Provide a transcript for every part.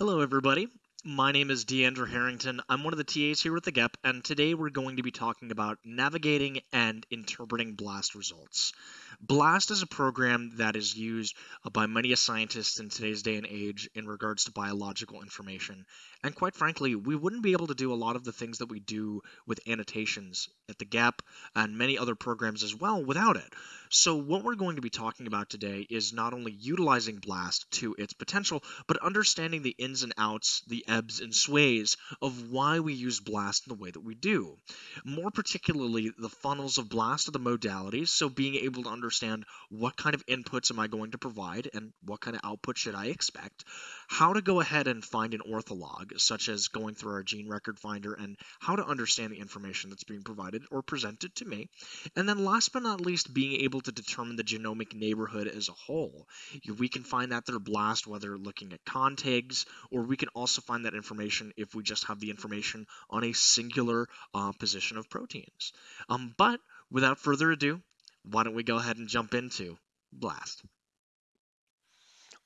Hello, everybody. My name is Deandra Harrington. I'm one of the TAs here with the GEP, and today we're going to be talking about navigating and interpreting BLAST results. BLAST is a program that is used uh, by many scientists in today's day and age in regards to biological information. And quite frankly, we wouldn't be able to do a lot of the things that we do with annotations at the GEP and many other programs as well without it. So what we're going to be talking about today is not only utilizing BLAST to its potential, but understanding the ins and outs, the ebbs and sways of why we use BLAST in the way that we do. More particularly, the funnels of BLAST are the modalities, so being able to understand what kind of inputs am I going to provide and what kind of output should I expect, how to go ahead and find an ortholog, such as going through our gene record finder and how to understand the information that's being provided or presented to me, and then last but not least, being able to determine the genomic neighborhood as a whole. We can find that through BLAST, whether looking at contigs, or we can also find that information if we just have the information on a singular uh, position of proteins. Um, but without further ado, why don't we go ahead and jump into BLAST?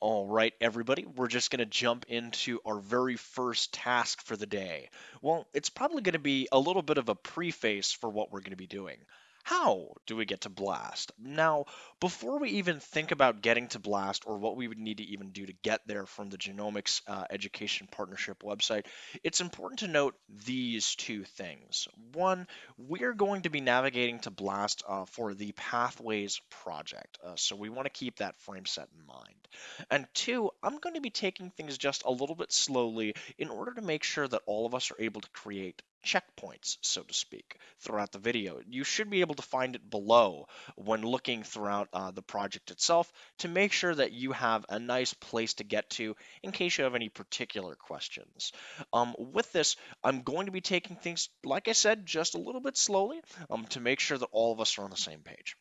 All right, everybody, we're just going to jump into our very first task for the day. Well, it's probably going to be a little bit of a preface for what we're going to be doing. How do we get to BLAST? Now, before we even think about getting to BLAST or what we would need to even do to get there from the Genomics uh, Education Partnership website, it's important to note these two things. One, we're going to be navigating to BLAST uh, for the Pathways project, uh, so we want to keep that frame set in mind. And two, I'm going to be taking things just a little bit slowly in order to make sure that all of us are able to create checkpoints, so to speak, throughout the video. You should be able to find it below when looking throughout uh, the project itself to make sure that you have a nice place to get to in case you have any particular questions. Um, with this, I'm going to be taking things, like I said, just a little bit slowly um, to make sure that all of us are on the same page.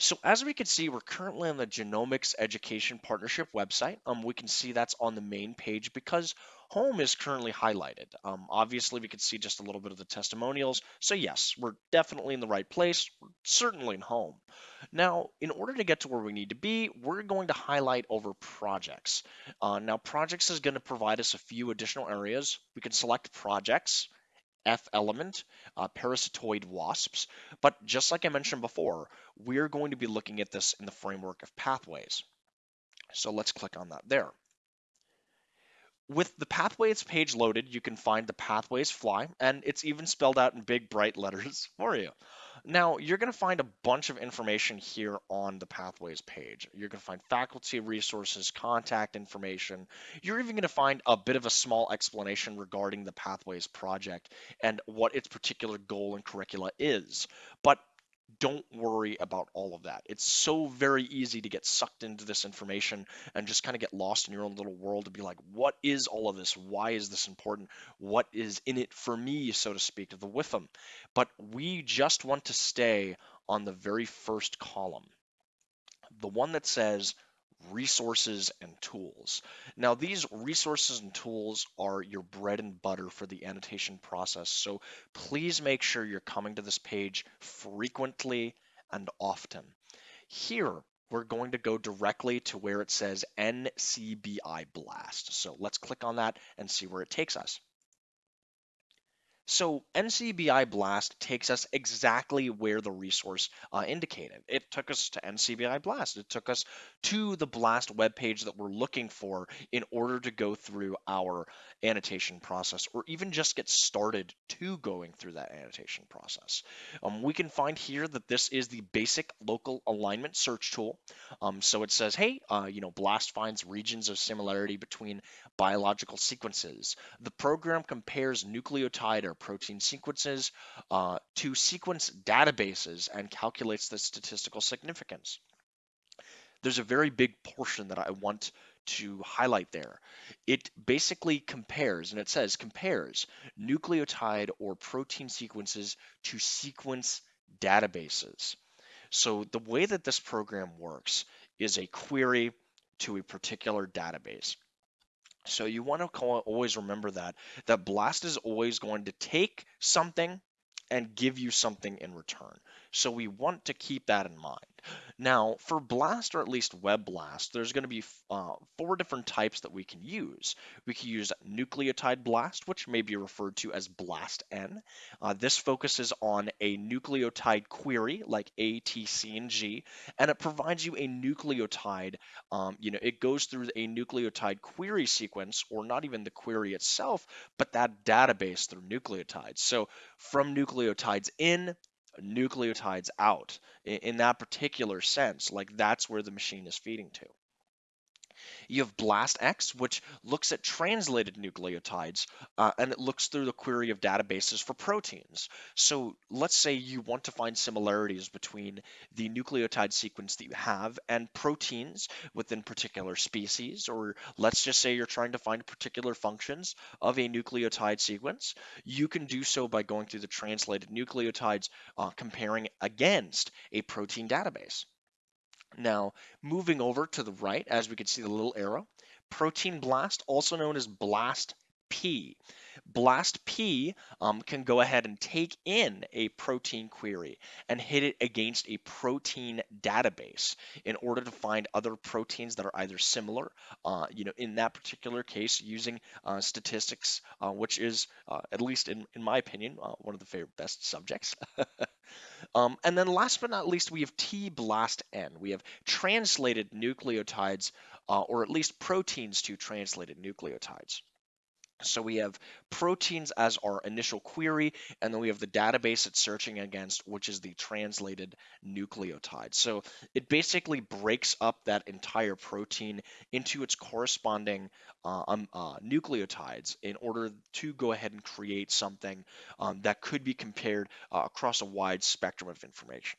So as we can see, we're currently on the Genomics Education Partnership website. Um, we can see that's on the main page because home is currently highlighted. Um, obviously, we can see just a little bit of the testimonials. So yes, we're definitely in the right place. We're certainly in home. Now, in order to get to where we need to be, we're going to highlight over projects. Uh, now, projects is going to provide us a few additional areas. We can select projects. F element, uh, parasitoid wasps. But just like I mentioned before, we're going to be looking at this in the framework of pathways. So let's click on that there. With the pathways page loaded, you can find the pathways fly, and it's even spelled out in big bright letters for you. Now, you're going to find a bunch of information here on the Pathways page. You're going to find faculty resources, contact information. You're even going to find a bit of a small explanation regarding the Pathways project and what its particular goal and curricula is. But don't worry about all of that. It's so very easy to get sucked into this information and just kind of get lost in your own little world to be like, what is all of this? Why is this important? What is in it for me, so to speak, the WIFM? But we just want to stay on the very first column, the one that says resources and tools. Now, these resources and tools are your bread and butter for the annotation process. So please make sure you're coming to this page frequently and often. Here, we're going to go directly to where it says NCBI Blast. So let's click on that and see where it takes us. So NCBI Blast takes us exactly where the resource uh, indicated. It took us to NCBI Blast. It took us to the Blast webpage that we're looking for in order to go through our annotation process or even just get started to going through that annotation process. Um, we can find here that this is the basic local alignment search tool. Um, so it says, hey, uh, you know, Blast finds regions of similarity between biological sequences. The program compares nucleotide or protein sequences uh, to sequence databases and calculates the statistical significance. There's a very big portion that I want to highlight there. It basically compares, and it says compares nucleotide or protein sequences to sequence databases. So the way that this program works is a query to a particular database. So you want to always remember that that Blast is always going to take something and give you something in return. So we want to keep that in mind. Now, for BLAST or at least Web BLAST, there's going to be uh, four different types that we can use. We can use nucleotide blast, which may be referred to as BLAST-N. Uh, this focuses on a nucleotide query like A, T, C, and G, and it provides you a nucleotide. Um, you know, it goes through a nucleotide query sequence, or not even the query itself, but that database through nucleotides. So from nucleotides in nucleotides out in, in that particular sense. Like that's where the machine is feeding to. You have BLASTX, which looks at translated nucleotides, uh, and it looks through the query of databases for proteins. So let's say you want to find similarities between the nucleotide sequence that you have and proteins within particular species, or let's just say you're trying to find particular functions of a nucleotide sequence. You can do so by going through the translated nucleotides, uh, comparing against a protein database. Now, moving over to the right, as we can see the little arrow, Protein Blast, also known as Blast P. Blast P um, can go ahead and take in a protein query and hit it against a protein database in order to find other proteins that are either similar, uh, you know, in that particular case, using uh, statistics, uh, which is, uh, at least in, in my opinion, uh, one of the favorite best subjects. Um, and then last but not least, we have T-BLAST-N. We have translated nucleotides, uh, or at least proteins to translated nucleotides. So we have proteins as our initial query, and then we have the database it's searching against, which is the translated nucleotide. So it basically breaks up that entire protein into its corresponding uh, um, uh, nucleotides in order to go ahead and create something um, that could be compared uh, across a wide spectrum of information.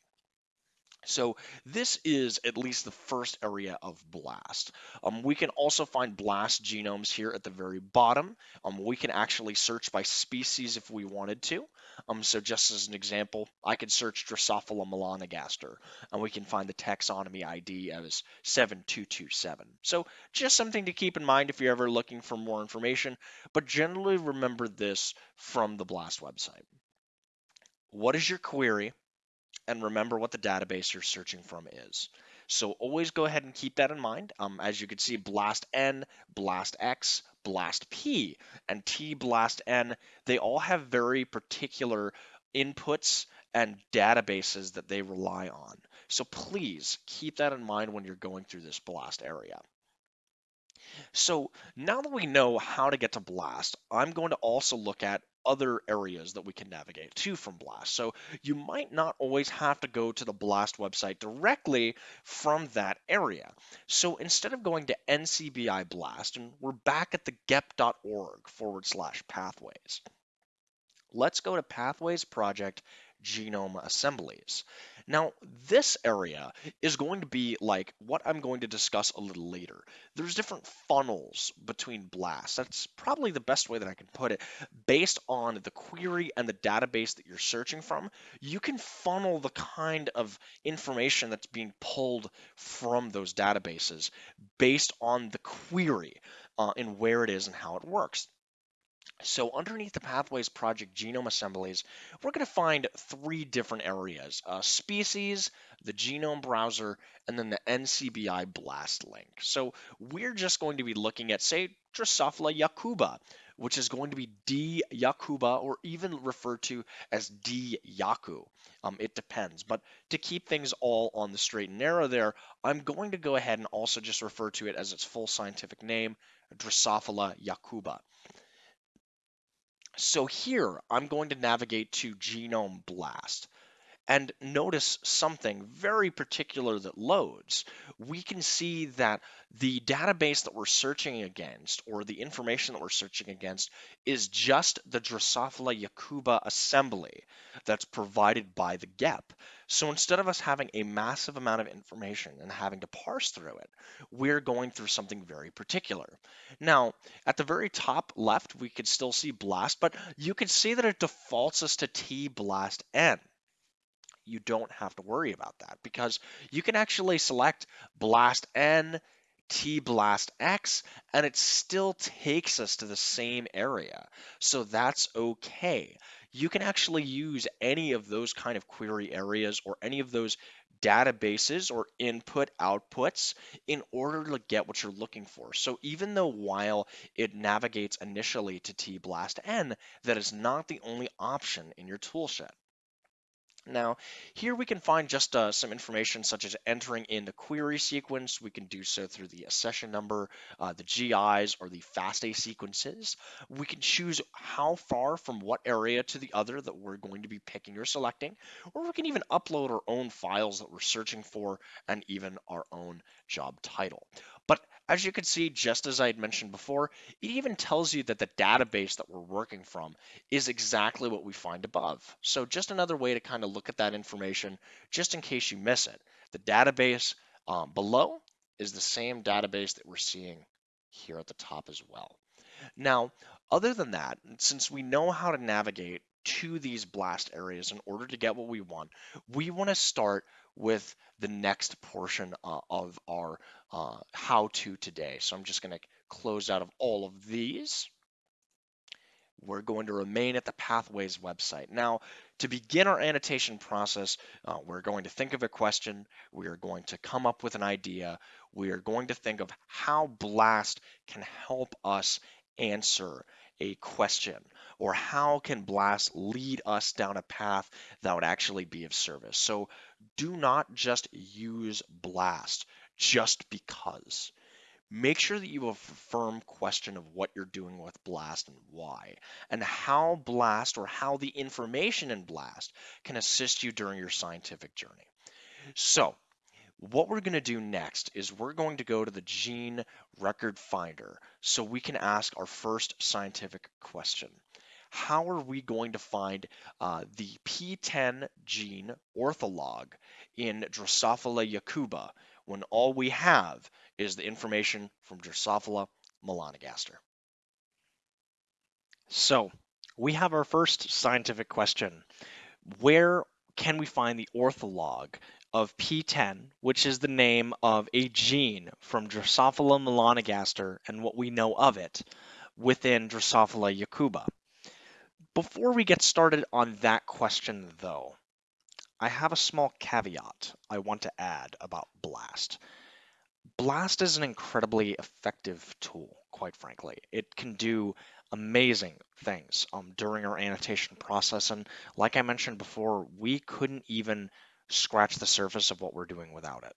So this is at least the first area of BLAST. Um, we can also find BLAST genomes here at the very bottom. Um, we can actually search by species if we wanted to. Um, so just as an example, I could search Drosophila melanogaster, and we can find the taxonomy ID as 7227. So just something to keep in mind if you're ever looking for more information, but generally remember this from the BLAST website. What is your query? And remember what the database you're searching from is. So always go ahead and keep that in mind. Um, as you can see, blast N, blast X, blast P, and T blast N, they all have very particular inputs and databases that they rely on. So please keep that in mind when you're going through this blast area. So now that we know how to get to blast, I'm going to also look at other areas that we can navigate to from Blast. So you might not always have to go to the Blast website directly from that area. So instead of going to NCBI Blast, and we're back at the gep.org forward slash pathways, let's go to Pathways Project Genome Assemblies. Now, this area is going to be like what I'm going to discuss a little later. There's different funnels between blasts. That's probably the best way that I can put it. Based on the query and the database that you're searching from, you can funnel the kind of information that's being pulled from those databases based on the query uh, and where it is and how it works. So underneath the Pathways Project genome assemblies, we're going to find three different areas, uh, species, the genome browser, and then the NCBI BLAST link. So we're just going to be looking at, say, Drosophila yakuba, which is going to be D. yakuba, or even referred to as D. yaku. Um, it depends. But to keep things all on the straight and narrow there, I'm going to go ahead and also just refer to it as its full scientific name, Drosophila yakuba. So here I'm going to navigate to Genome Blast and notice something very particular that loads. We can see that the database that we're searching against or the information that we're searching against is just the Drosophila Yakuba assembly that's provided by the GEP. So instead of us having a massive amount of information and having to parse through it, we're going through something very particular. Now, at the very top left, we could still see BLAST, but you can see that it defaults us to T-BLAST-N you don't have to worry about that because you can actually select blast N, T blast X, and it still takes us to the same area. So that's okay. You can actually use any of those kind of query areas or any of those databases or input outputs in order to get what you're looking for. So even though while it navigates initially to tblastn, that is not the only option in your toolshed. Now, here we can find just uh, some information such as entering in the query sequence. We can do so through the accession number, uh, the GIs, or the FASTA sequences. We can choose how far from what area to the other that we're going to be picking or selecting, or we can even upload our own files that we're searching for and even our own job title. But as you can see, just as I had mentioned before, it even tells you that the database that we're working from is exactly what we find above. So just another way to kind of look at that information, just in case you miss it. The database um, below is the same database that we're seeing here at the top as well. Now, other than that, since we know how to navigate to these blast areas in order to get what we want, we want to start with the next portion uh, of our uh, how to today. So I'm just going to close out of all of these. We're going to remain at the Pathways website. Now, to begin our annotation process, uh, we're going to think of a question. We are going to come up with an idea. We are going to think of how BLAST can help us answer a question or how can BLAST lead us down a path that would actually be of service. So do not just use BLAST just because. Make sure that you have a firm question of what you're doing with BLAST and why, and how BLAST or how the information in BLAST can assist you during your scientific journey. So, what we're going to do next is we're going to go to the gene record finder so we can ask our first scientific question. How are we going to find uh, the P10 gene ortholog in Drosophila yakuba when all we have is the information from Drosophila melanogaster? So we have our first scientific question. Where can we find the ortholog of P10, which is the name of a gene from Drosophila melanogaster and what we know of it within Drosophila yakuba. Before we get started on that question, though, I have a small caveat I want to add about BLAST. BLAST is an incredibly effective tool, quite frankly. It can do amazing things um, during our annotation process. And like I mentioned before, we couldn't even scratch the surface of what we're doing without it.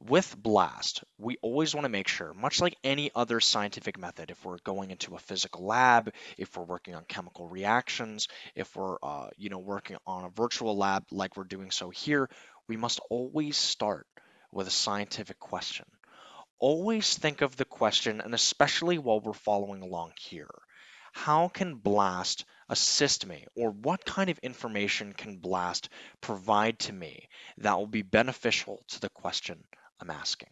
With BLAST, we always want to make sure, much like any other scientific method, if we're going into a physical lab, if we're working on chemical reactions, if we're uh, you know working on a virtual lab like we're doing so here, we must always start with a scientific question. Always think of the question, and especially while we're following along here, how can BLAST assist me or what kind of information can BLAST provide to me that will be beneficial to the question I'm asking?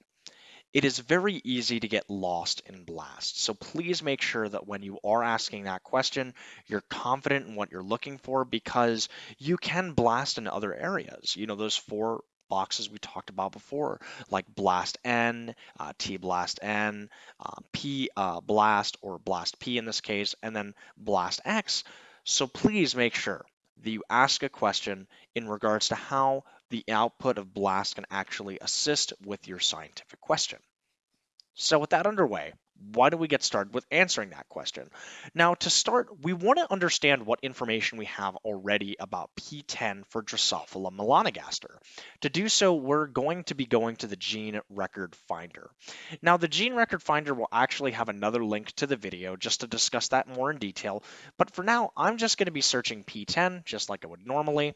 It is very easy to get lost in BLAST, so please make sure that when you are asking that question, you're confident in what you're looking for because you can blast in other areas. You know, those four boxes we talked about before, like blast N, uh, T blast N, uh, P uh, blast or blast P in this case, and then blast X. So please make sure that you ask a question in regards to how the output of BLAST can actually assist with your scientific question. So with that underway, why don't we get started with answering that question? Now, to start, we want to understand what information we have already about P10 for Drosophila melanogaster. To do so, we're going to be going to the gene record finder. Now, the gene record finder will actually have another link to the video just to discuss that more in detail. But for now, I'm just going to be searching P10 just like I would normally.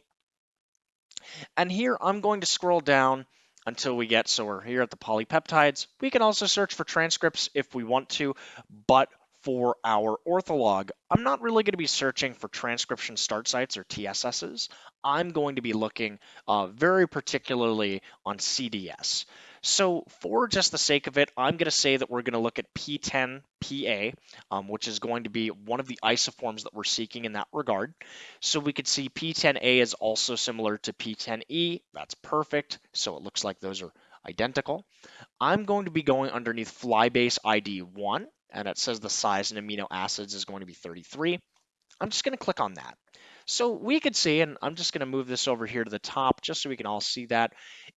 And here I'm going to scroll down until we get, so we're here at the polypeptides. We can also search for transcripts if we want to, but for our ortholog, I'm not really going to be searching for transcription start sites or TSSs. I'm going to be looking uh, very particularly on CDS. So for just the sake of it, I'm going to say that we're going to look at P10PA, um, which is going to be one of the isoforms that we're seeking in that regard. So we could see P10A is also similar to P10E. That's perfect. So it looks like those are identical. I'm going to be going underneath flybase ID 1, and it says the size in amino acids is going to be 33. I'm just going to click on that. So we could see, and I'm just going to move this over here to the top just so we can all see that,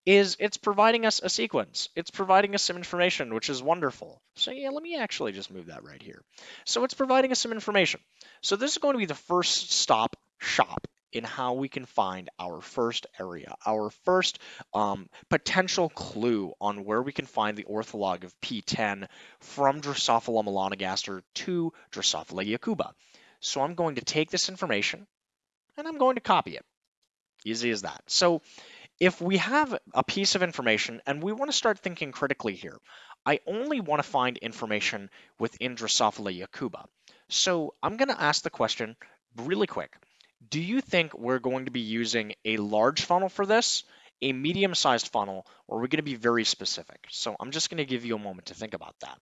is it's providing us a sequence. It's providing us some information, which is wonderful. So yeah, let me actually just move that right here. So it's providing us some information. So this is going to be the first stop shop in how we can find our first area, our first um, potential clue on where we can find the ortholog of P10 from Drosophila melanogaster to Drosophila yakuba. So I'm going to take this information, and I'm going to copy it. Easy as that. So if we have a piece of information and we want to start thinking critically here, I only want to find information within Drosophila yakuba. So I'm going to ask the question really quick. Do you think we're going to be using a large funnel for this, a medium-sized funnel, or are we going to be very specific? So I'm just going to give you a moment to think about that.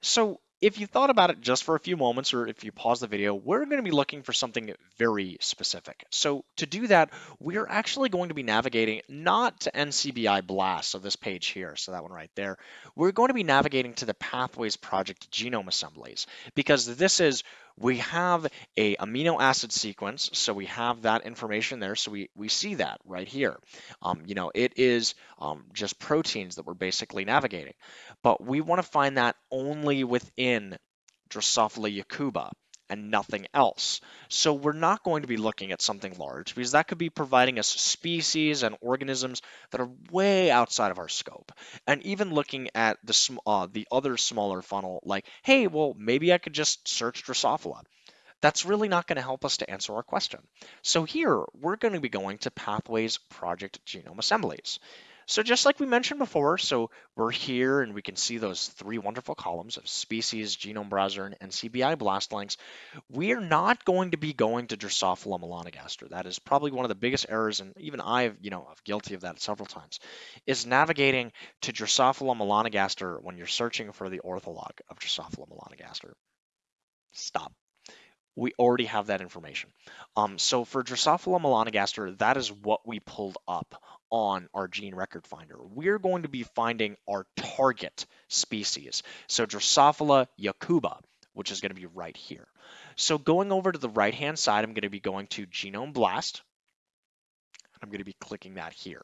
So if you thought about it just for a few moments, or if you pause the video, we're going to be looking for something very specific. So to do that, we're actually going to be navigating not to NCBI BLAST, so this page here, so that one right there. We're going to be navigating to the Pathways Project genome assemblies, because this is we have a amino acid sequence, so we have that information there, so we, we see that right here. Um, you know, it is um, just proteins that we're basically navigating, but we want to find that only within Drosophila yakuba and nothing else. So we're not going to be looking at something large because that could be providing us species and organisms that are way outside of our scope. And even looking at the uh, the other smaller funnel, like, hey, well, maybe I could just search Drosophila. That's really not going to help us to answer our question. So here, we're going to be going to Pathways Project Genome Assemblies. So just like we mentioned before, so we're here and we can see those three wonderful columns of species, genome browser, and NCBI blast links. We are not going to be going to Drosophila melanogaster. That is probably one of the biggest errors, and even I've, you know, I'm guilty of that several times, is navigating to Drosophila melanogaster when you're searching for the ortholog of Drosophila melanogaster. Stop we already have that information. Um, so for Drosophila melanogaster, that is what we pulled up on our gene record finder. We're going to be finding our target species. So Drosophila yakuba, which is going to be right here. So going over to the right-hand side, I'm going to be going to Genome Blast. I'm going to be clicking that here.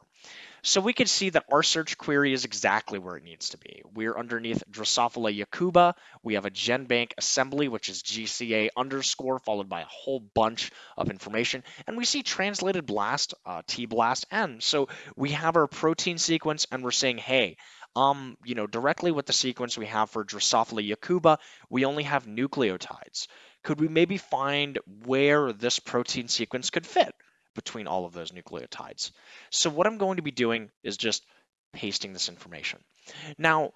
So we can see that our search query is exactly where it needs to be. We're underneath Drosophila yakuba. We have a GenBank assembly, which is GCA underscore, followed by a whole bunch of information. And we see translated blast, uh, T-blast N. So we have our protein sequence and we're saying, hey, um, you know, directly with the sequence we have for Drosophila yakuba, we only have nucleotides. Could we maybe find where this protein sequence could fit? Between all of those nucleotides. So what I'm going to be doing is just pasting this information. Now,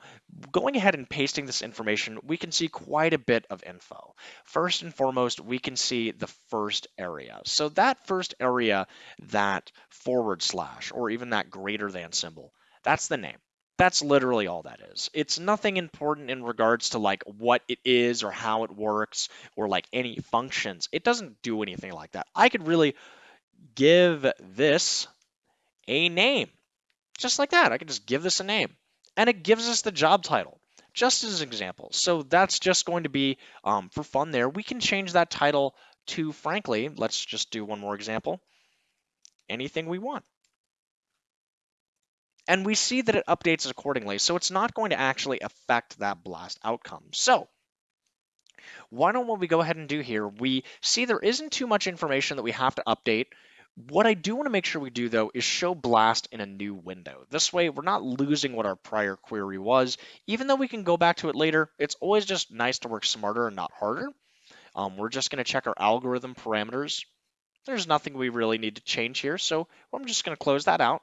going ahead and pasting this information, we can see quite a bit of info. First and foremost, we can see the first area. So that first area, that forward slash, or even that greater than symbol, that's the name. That's literally all that is. It's nothing important in regards to like what it is or how it works or like any functions. It doesn't do anything like that. I could really give this a name. Just like that, I can just give this a name. And it gives us the job title, just as an example. So that's just going to be um, for fun there. We can change that title to, frankly, let's just do one more example, anything we want. And we see that it updates accordingly, so it's not going to actually affect that blast outcome. So why don't we go ahead and do here? We see there isn't too much information that we have to update. What I do want to make sure we do though is show blast in a new window. This way we're not losing what our prior query was. Even though we can go back to it later, it's always just nice to work smarter and not harder. Um, we're just going to check our algorithm parameters. There's nothing we really need to change here, so I'm just going to close that out.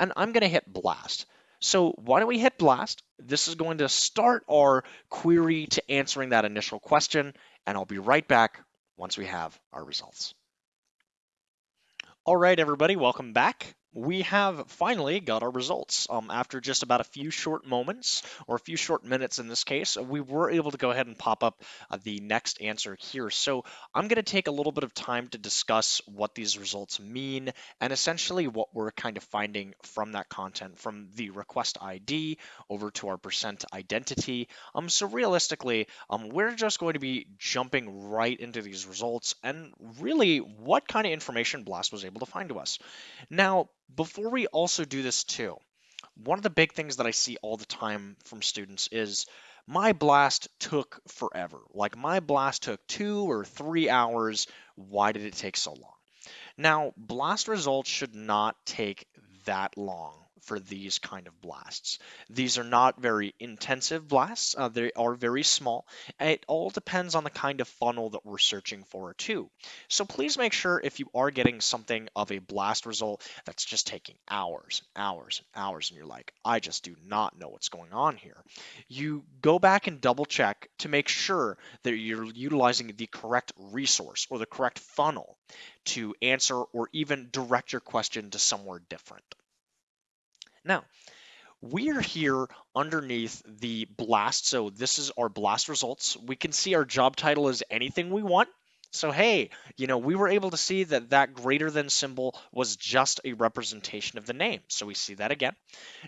And I'm going to hit blast. So why don't we hit blast? This is going to start our query to answering that initial question, and I'll be right back once we have our results. All right, everybody, welcome back. We have finally got our results. Um, after just about a few short moments, or a few short minutes in this case, we were able to go ahead and pop up uh, the next answer here. So I'm going to take a little bit of time to discuss what these results mean and essentially what we're kind of finding from that content from the request ID over to our percent identity. Um, so realistically, um, we're just going to be jumping right into these results and really what kind of information Blast was able to find to us. Now, before we also do this too, one of the big things that I see all the time from students is my blast took forever. Like my blast took two or three hours. Why did it take so long? Now, blast results should not take that long for these kind of blasts. These are not very intensive blasts, uh, they are very small. It all depends on the kind of funnel that we're searching for too. So please make sure if you are getting something of a blast result that's just taking hours and hours and hours and you're like, I just do not know what's going on here. You go back and double check to make sure that you're utilizing the correct resource or the correct funnel to answer or even direct your question to somewhere different. Now, we are here underneath the blast. So this is our blast results. We can see our job title is anything we want. So hey, you know, we were able to see that that greater than symbol was just a representation of the name. So we see that again.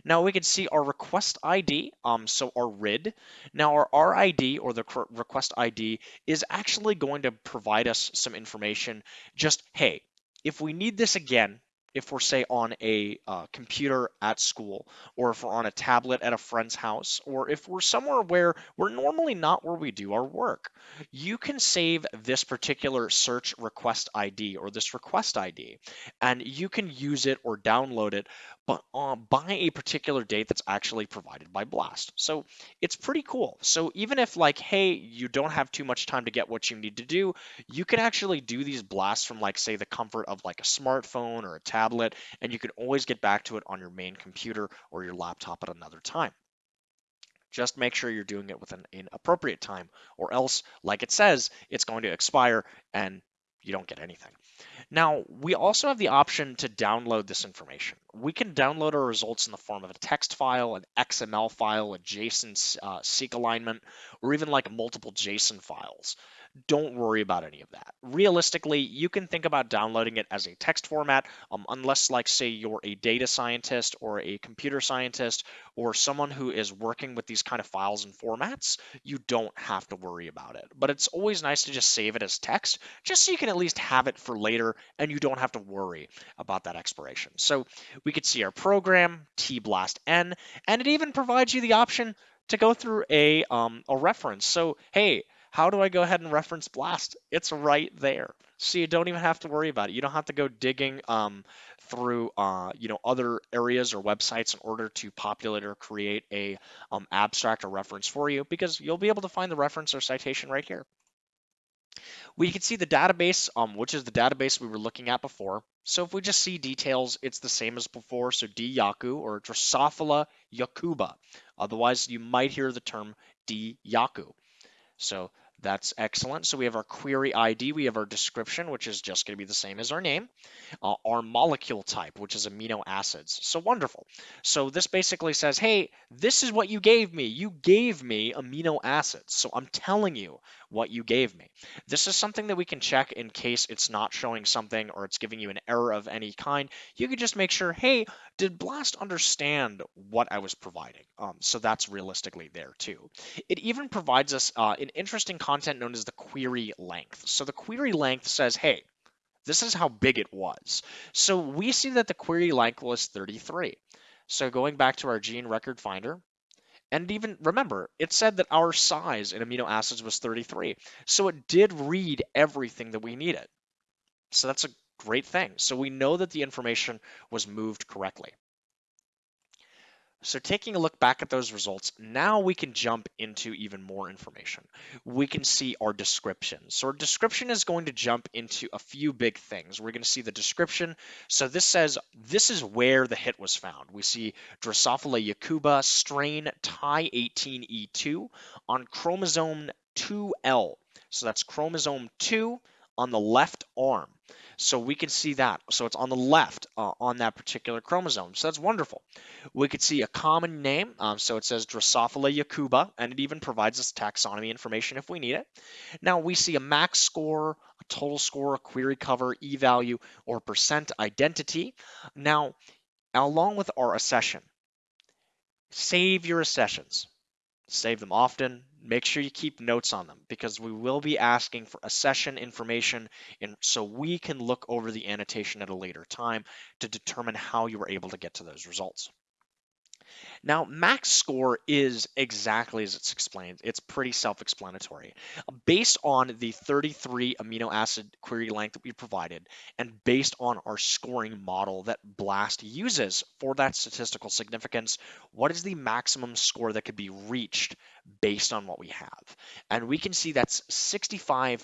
Now we can see our request ID, um, so our RID. Now our RID or the request ID is actually going to provide us some information. Just hey, if we need this again, if we're say on a uh, computer at school or if we're on a tablet at a friend's house or if we're somewhere where we're normally not where we do our work you can save this particular search request id or this request id and you can use it or download it but uh, by a particular date that's actually provided by Blast. So it's pretty cool. So even if like, hey, you don't have too much time to get what you need to do, you can actually do these blasts from like, say, the comfort of like a smartphone or a tablet, and you can always get back to it on your main computer or your laptop at another time. Just make sure you're doing it within an appropriate time, or else, like it says, it's going to expire and you don't get anything. Now, we also have the option to download this information. We can download our results in the form of a text file, an XML file, a JSON uh, seek alignment, or even like multiple JSON files don't worry about any of that. Realistically, you can think about downloading it as a text format, um, unless, like, say, you're a data scientist or a computer scientist or someone who is working with these kind of files and formats, you don't have to worry about it. But it's always nice to just save it as text, just so you can at least have it for later and you don't have to worry about that expiration. So we could see our program, tblastn, and it even provides you the option to go through a, um, a reference. So, hey, how do I go ahead and reference Blast? It's right there. So you don't even have to worry about it. You don't have to go digging um, through uh, you know other areas or websites in order to populate or create a um, abstract or reference for you because you'll be able to find the reference or citation right here. We can see the database, um, which is the database we were looking at before. So if we just see details, it's the same as before. So D. yaku or Drosophila yakuba. Otherwise, you might hear the term D. yaku. So that's excellent. So we have our query ID, we have our description, which is just going to be the same as our name, uh, our molecule type, which is amino acids. So wonderful. So this basically says, hey, this is what you gave me. You gave me amino acids. So I'm telling you what you gave me. This is something that we can check in case it's not showing something or it's giving you an error of any kind. You could just make sure, hey, did Blast understand what I was providing? Um, so that's realistically there too. It even provides us uh, an interesting content known as the query length. So the query length says, hey, this is how big it was. So we see that the query length was 33. So going back to our gene record finder, and even remember, it said that our size in amino acids was 33. So it did read everything that we needed. So that's a great thing. So we know that the information was moved correctly. So taking a look back at those results, now we can jump into even more information. We can see our description. So our description is going to jump into a few big things. We're going to see the description. So this says this is where the hit was found. We see Drosophila yakuba strain Tai18E2 on chromosome 2L. So that's chromosome 2 on the left arm. So we can see that. So it's on the left uh, on that particular chromosome. So that's wonderful. We could see a common name. Um, so it says Drosophila yakuba, and it even provides us taxonomy information if we need it. Now we see a max score, a total score, a query cover, e-value, or percent identity. Now, along with our accession, save your accessions. Save them often. Make sure you keep notes on them because we will be asking for accession information and so we can look over the annotation at a later time to determine how you were able to get to those results. Now, max score is exactly as it's explained. It's pretty self-explanatory. Based on the 33 amino acid query length that we provided, and based on our scoring model that BLAST uses for that statistical significance, what is the maximum score that could be reached based on what we have? And we can see that's 65.1.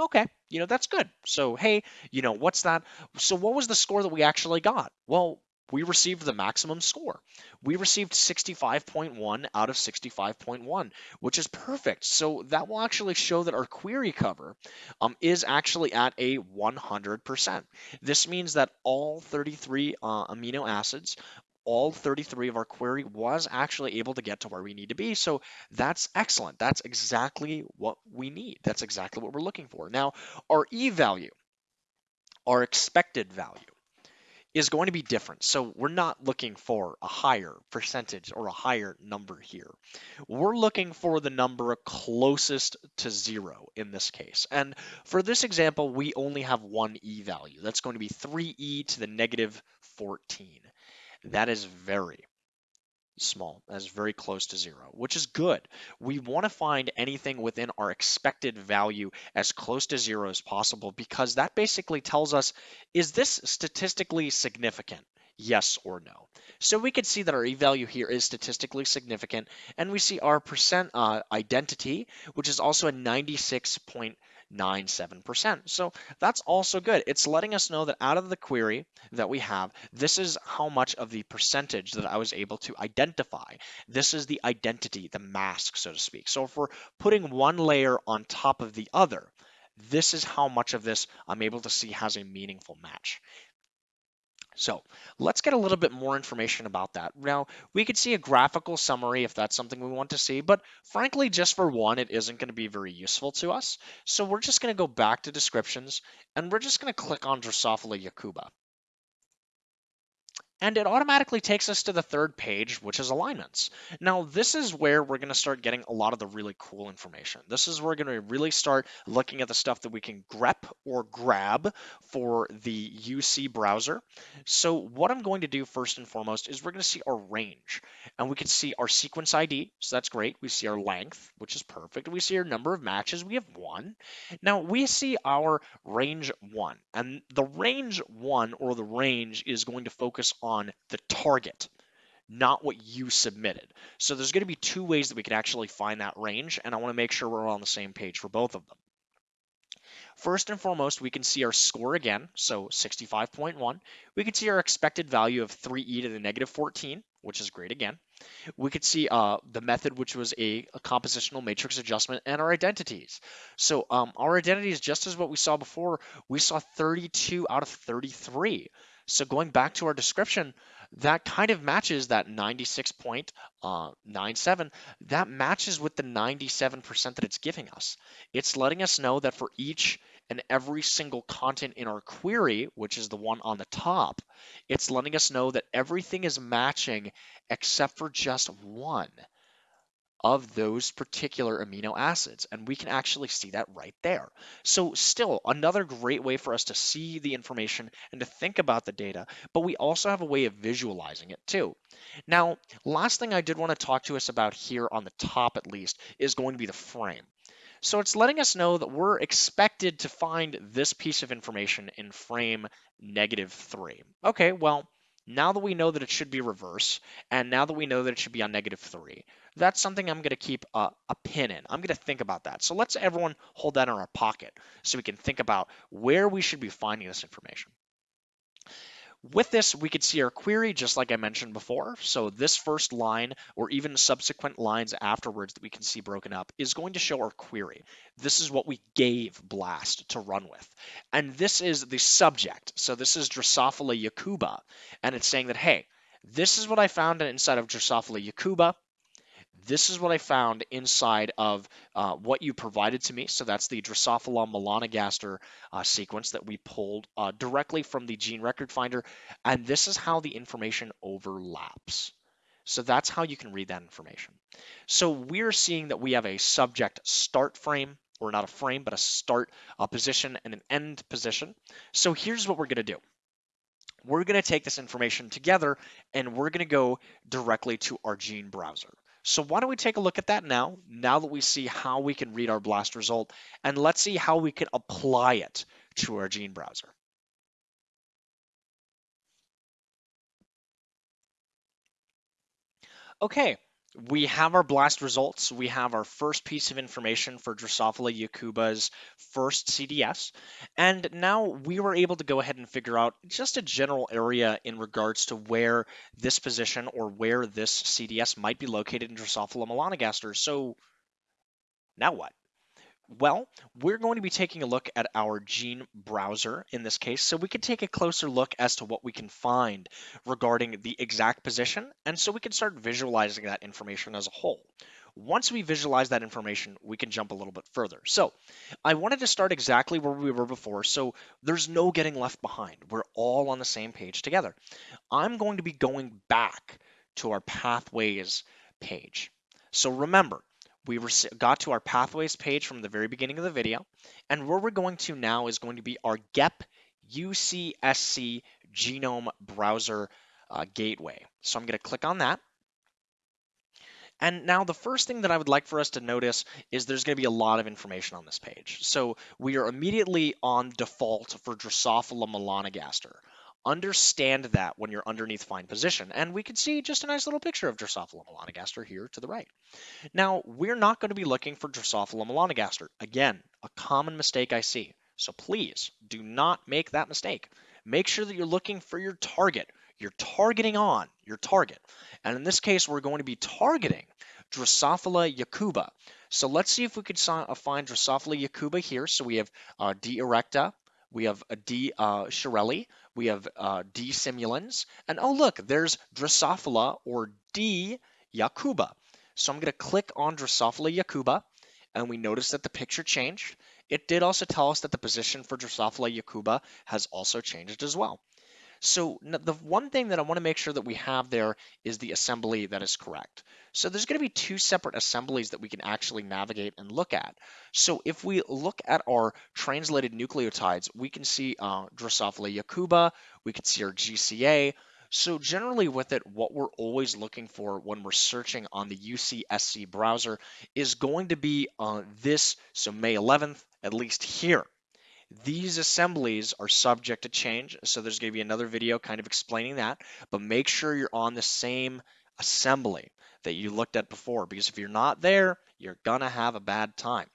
Okay, you know, that's good. So, hey, you know, what's that? So, what was the score that we actually got? Well, we received the maximum score. We received 65.1 out of 65.1, which is perfect. So that will actually show that our query cover um, is actually at a 100%. This means that all 33 uh, amino acids all 33 of our query was actually able to get to where we need to be. So that's excellent. That's exactly what we need. That's exactly what we're looking for. Now, our E value, our expected value, is going to be different. So we're not looking for a higher percentage or a higher number here. We're looking for the number closest to zero in this case. And for this example, we only have one e value. That's going to be 3e to the negative 14. That is very, small. That's very close to zero, which is good. We want to find anything within our expected value as close to zero as possible because that basically tells us, is this statistically significant? Yes or no. So we can see that our E value here is statistically significant and we see our percent uh, identity, which is also a 96.5 0.97%. So that's also good. It's letting us know that out of the query that we have, this is how much of the percentage that I was able to identify. This is the identity, the mask, so to speak. So if we're putting one layer on top of the other, this is how much of this I'm able to see has a meaningful match. So let's get a little bit more information about that. Now, we could see a graphical summary if that's something we want to see, but frankly, just for one, it isn't going to be very useful to us. So we're just going to go back to descriptions, and we're just going to click on Drosophila yakuba and it automatically takes us to the third page, which is alignments. Now, this is where we're going to start getting a lot of the really cool information. This is where we're going to really start looking at the stuff that we can grep or grab for the UC browser. So what I'm going to do first and foremost is we're going to see our range, and we can see our sequence ID, so that's great. We see our length, which is perfect. We see our number of matches, we have one. Now, we see our range one, and the range one or the range is going to focus on on the target, not what you submitted. So there's going to be two ways that we can actually find that range, and I want to make sure we're on the same page for both of them. First and foremost, we can see our score again, so 65.1. We can see our expected value of 3e to the negative 14, which is great again. We could see uh, the method, which was a, a, compositional matrix adjustment, and our identities. So um, our identities, just as what we saw before, we saw 32 out of 33. So going back to our description, that kind of matches that 96.97. Uh, that matches with the 97% that it's giving us. It's letting us know that for each and every single content in our query, which is the one on the top, it's letting us know that everything is matching except for just one of those particular amino acids. And we can actually see that right there. So still another great way for us to see the information and to think about the data, but we also have a way of visualizing it too. Now, last thing I did want to talk to us about here on the top at least is going to be the frame. So it's letting us know that we're expected to find this piece of information in frame negative three. Okay, well, now that we know that it should be reverse, and now that we know that it should be on negative 3, that's something I'm going to keep a, a pin in. I'm going to think about that. So let's everyone hold that in our pocket so we can think about where we should be finding this information. With this, we could see our query just like I mentioned before. So this first line or even subsequent lines afterwards that we can see broken up is going to show our query. This is what we gave BLAST to run with. And this is the subject. So this is Drosophila yakuba. And it's saying that, hey, this is what I found inside of Drosophila yakuba this is what I found inside of uh, what you provided to me. So that's the Drosophila melanogaster uh, sequence that we pulled uh, directly from the gene record finder. And this is how the information overlaps. So that's how you can read that information. So we're seeing that we have a subject start frame, or not a frame, but a start uh, position and an end position. So here's what we're going to do we're going to take this information together and we're going to go directly to our gene browser. So why don't we take a look at that now, now that we see how we can read our BLAST result, and let's see how we can apply it to our gene browser. Okay, we have our blast results. We have our first piece of information for Drosophila yakuba's first CDS. And now we were able to go ahead and figure out just a general area in regards to where this position or where this CDS might be located in Drosophila melanogaster. So now what? Well, we're going to be taking a look at our gene browser in this case, so we can take a closer look as to what we can find regarding the exact position, and so we can start visualizing that information as a whole. Once we visualize that information, we can jump a little bit further. So I wanted to start exactly where we were before, so there's no getting left behind. We're all on the same page together. I'm going to be going back to our pathways page. So remember, we got to our pathways page from the very beginning of the video. And where we're going to now is going to be our GEP UCSC genome browser uh, gateway. So I'm going to click on that. And now the first thing that I would like for us to notice is there's going to be a lot of information on this page. So we are immediately on default for Drosophila melanogaster understand that when you're underneath fine position. And we can see just a nice little picture of Drosophila melanogaster here to the right. Now, we're not going to be looking for Drosophila melanogaster. Again, a common mistake I see. So please do not make that mistake. Make sure that you're looking for your target. You're targeting on your target. And in this case, we're going to be targeting Drosophila yakuba. So let's see if we could uh, find Drosophila yakuba here. So we have uh, D. erecta, we have a D. Uh, shirley, we have uh, D. simulans, and oh look, there's Drosophila or D. yakuba. So I'm going to click on Drosophila yakuba, and we notice that the picture changed. It did also tell us that the position for Drosophila yakuba has also changed as well. So the one thing that I want to make sure that we have there is the assembly that is correct. So there's going to be two separate assemblies that we can actually navigate and look at. So if we look at our translated nucleotides, we can see uh, Drosophila yakuba, we can see our GCA. So generally with it, what we're always looking for when we're searching on the UCSC browser is going to be uh, this, so May 11th, at least here. These assemblies are subject to change, so there's going to be another video kind of explaining that, but make sure you're on the same assembly that you looked at before, because if you're not there, you're gonna have a bad time.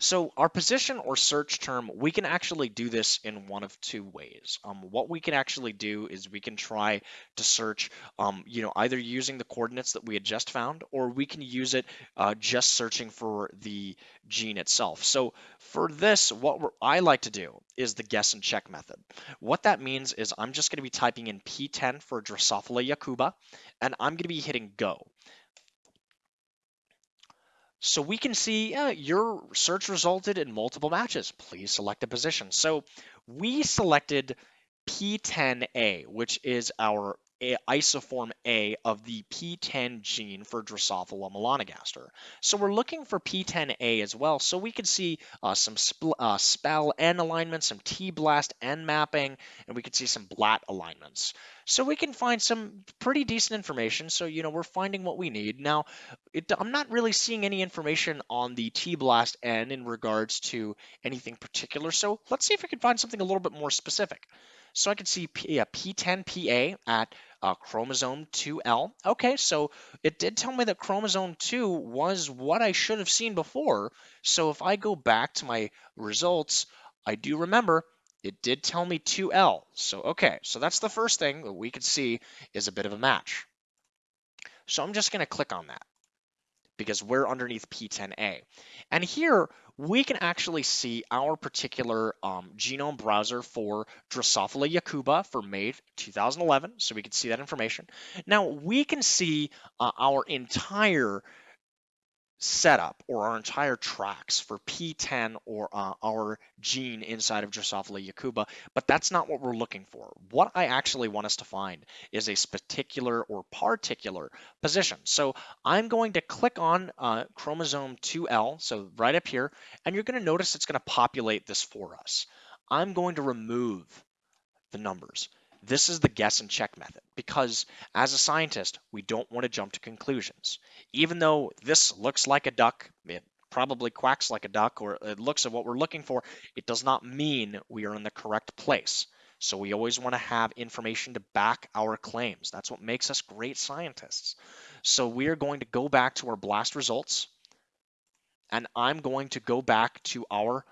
So our position or search term, we can actually do this in one of two ways. Um, what we can actually do is we can try to search, um, you know, either using the coordinates that we had just found, or we can use it uh, just searching for the gene itself. So for this, what I like to do is the guess and check method. What that means is I'm just going to be typing in Pten for Drosophila yakuba, and I'm going to be hitting go. So we can see uh, your search resulted in multiple matches. Please select a position. So we selected P10A, which is our isoform A of the Pten gene for Drosophila melanogaster. So we're looking for P10A as well, so we can see uh, some uh, Spaln alignment, some T-BLAST N mapping, and we can see some BLAT alignments. So we can find some pretty decent information, so you know we're finding what we need. Now, it, I'm not really seeing any information on the T-BLAST N in regards to anything particular, so let's see if we can find something a little bit more specific. So I can see P, yeah, P10PA at uh, chromosome 2L. Okay, so it did tell me that chromosome 2 was what I should have seen before. So if I go back to my results, I do remember It did tell me 2L. So, okay, so that's the first thing that we could see is a bit of a match. So I'm just going to click on that because we're underneath P10A. And here we can actually see our particular um, genome browser for Drosophila yakuba for May 2011. So we can see that information. Now we can see uh, our entire setup or our entire tracks for Pten or uh, our gene inside of Drosophila yakuba, but that's not what we're looking for. What I actually want us to find is a particular or particular position. So I'm going to click on uh, chromosome 2L, so right up here, and you're going to notice it's going to populate this for us. I'm going to remove the numbers. This is the guess and check method because as a scientist, we don't want to jump to conclusions. Even though this looks like a duck, it probably quacks like a duck or it looks at what we're looking for, it does not mean we are in the correct place. So we always want to have information to back our claims. That's what makes us great scientists. So we are going to go back to our BLAST results and I'm going to go back to our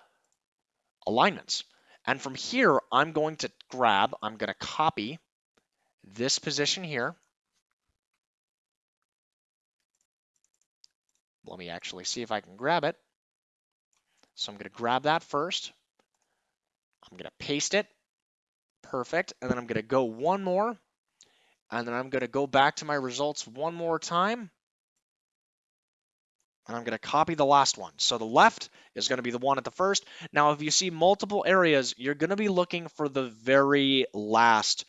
alignments. And from here, I'm going to grab, I'm going to copy this position here. Let me actually see if I can grab it. So I'm going to grab that first. I'm going to paste it. Perfect. And then I'm going to go one more. And then I'm going to go back to my results one more time and I'm going to copy the last one. So the left is going to be the one at the first. Now, if you see multiple areas, you're going to be looking for the very last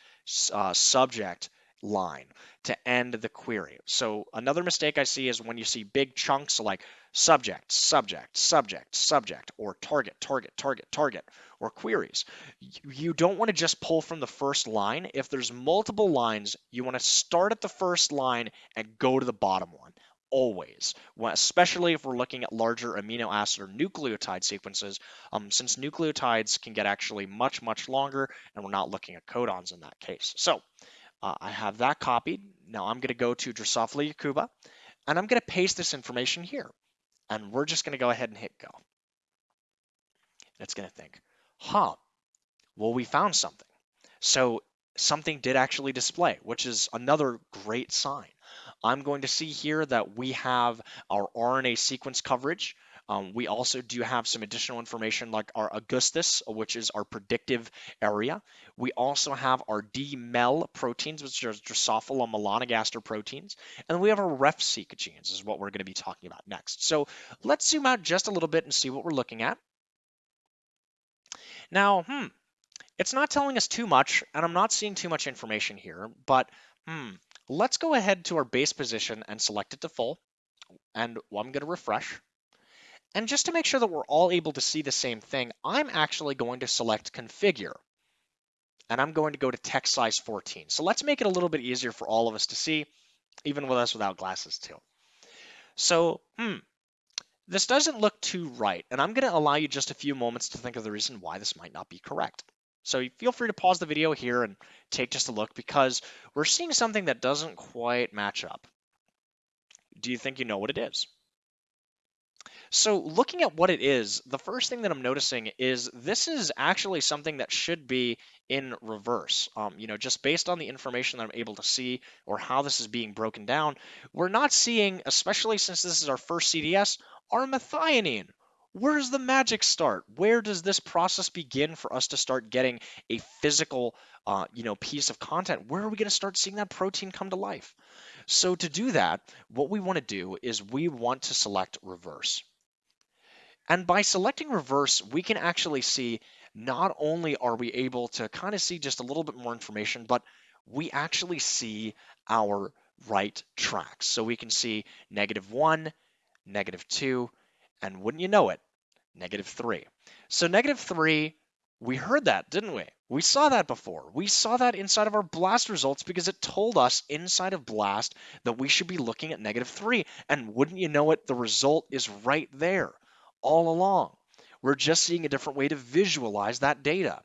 uh, subject line to end the query. So another mistake I see is when you see big chunks like subject, subject, subject, subject, or target, target, target, target, or queries. You don't want to just pull from the first line. If there's multiple lines, you want to start at the first line and go to the bottom one always, especially if we're looking at larger amino acid or nucleotide sequences, um, since nucleotides can get actually much, much longer, and we're not looking at codons in that case. So uh, I have that copied. Now I'm going to go to Drosophila yakuba, and I'm going to paste this information here. And we're just going to go ahead and hit go. And it's going to think, huh, well, we found something. So something did actually display, which is another great sign. I'm going to see here that we have our RNA sequence coverage. Um, we also do have some additional information like our Augustus, which is our predictive area. We also have our D-MEL proteins, which are Drosophila melanogaster proteins. And we have our RefSeq genes is what we're going to be talking about next. So let's zoom out just a little bit and see what we're looking at. Now, hmm, it's not telling us too much, and I'm not seeing too much information here, but hmm, Let's go ahead to our base position and select it to full. And I'm going to refresh. And just to make sure that we're all able to see the same thing, I'm actually going to select configure. And I'm going to go to text size 14. So let's make it a little bit easier for all of us to see, even with us without glasses too. So, hmm, this doesn't look too right. And I'm going to allow you just a few moments to think of the reason why this might not be correct. So feel free to pause the video here and take just a look because we're seeing something that doesn't quite match up. Do you think you know what it is? So looking at what it is, the first thing that I'm noticing is this is actually something that should be in reverse. Um, you know, just based on the information that I'm able to see or how this is being broken down, we're not seeing, especially since this is our first CDS, our methionine where does the magic start? Where does this process begin for us to start getting a physical, uh, you know, piece of content? Where are we going to start seeing that protein come to life? So to do that, what we want to do is we want to select reverse. And by selecting reverse, we can actually see not only are we able to kind of see just a little bit more information, but we actually see our right tracks. So we can see negative one, negative two, and wouldn't you know it, negative 3. So negative 3, we heard that, didn't we? We saw that before. We saw that inside of our BLAST results because it told us inside of BLAST that we should be looking at negative 3. And wouldn't you know it, the result is right there all along. We're just seeing a different way to visualize that data.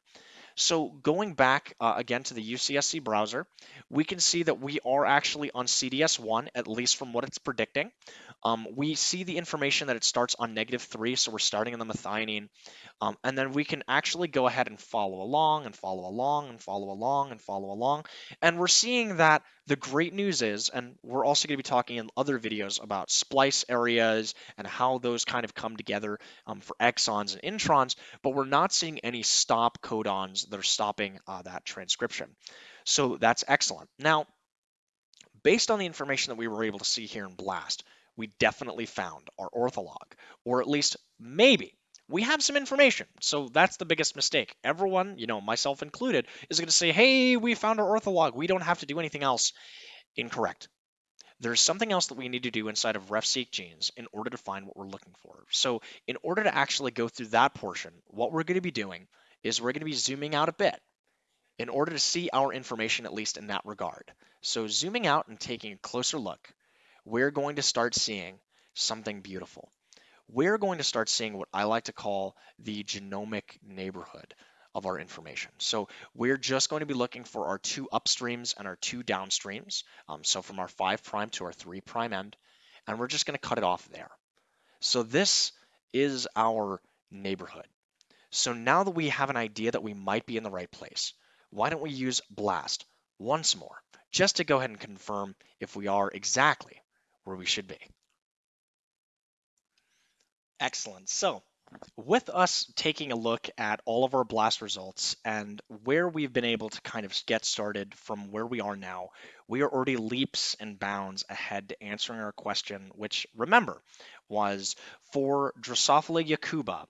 So going back uh, again to the UCSC browser, we can see that we are actually on CDS1, at least from what it's predicting. Um, we see the information that it starts on negative 3, so we're starting in the methionine. Um, and then we can actually go ahead and follow along and follow along and follow along and follow along. And we're seeing that the great news is, and we're also going to be talking in other videos about splice areas and how those kind of come together um, for exons and introns, but we're not seeing any stop codons that are stopping uh, that transcription. So that's excellent. Now, based on the information that we were able to see here in BLAST, we definitely found our ortholog, or at least maybe we have some information. So that's the biggest mistake. Everyone, you know, myself included, is going to say, hey, we found our ortholog. We don't have to do anything else. Incorrect. There's something else that we need to do inside of refseq genes in order to find what we're looking for. So in order to actually go through that portion, what we're going to be doing is we're going to be zooming out a bit in order to see our information, at least in that regard. So zooming out and taking a closer look, we're going to start seeing something beautiful. We're going to start seeing what I like to call the genomic neighborhood of our information. So we're just going to be looking for our two upstreams and our two downstreams. Um, so from our 5 prime to our 3 prime end, and we're just going to cut it off there. So this is our neighborhood. So now that we have an idea that we might be in the right place, why don't we use BLAST once more, just to go ahead and confirm if we are exactly where we should be. Excellent. So with us taking a look at all of our blast results and where we've been able to kind of get started from where we are now, we are already leaps and bounds ahead to answering our question, which remember was for Drosophila yakuba,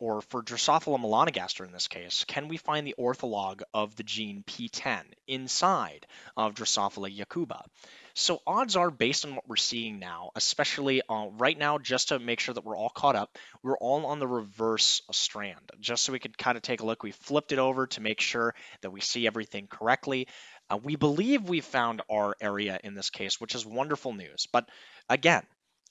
or for Drosophila melanogaster in this case, can we find the ortholog of the gene Pten inside of Drosophila yakuba? So odds are, based on what we're seeing now, especially uh, right now, just to make sure that we're all caught up, we're all on the reverse strand, just so we could kind of take a look. We flipped it over to make sure that we see everything correctly. Uh, we believe we found our area in this case, which is wonderful news. But again,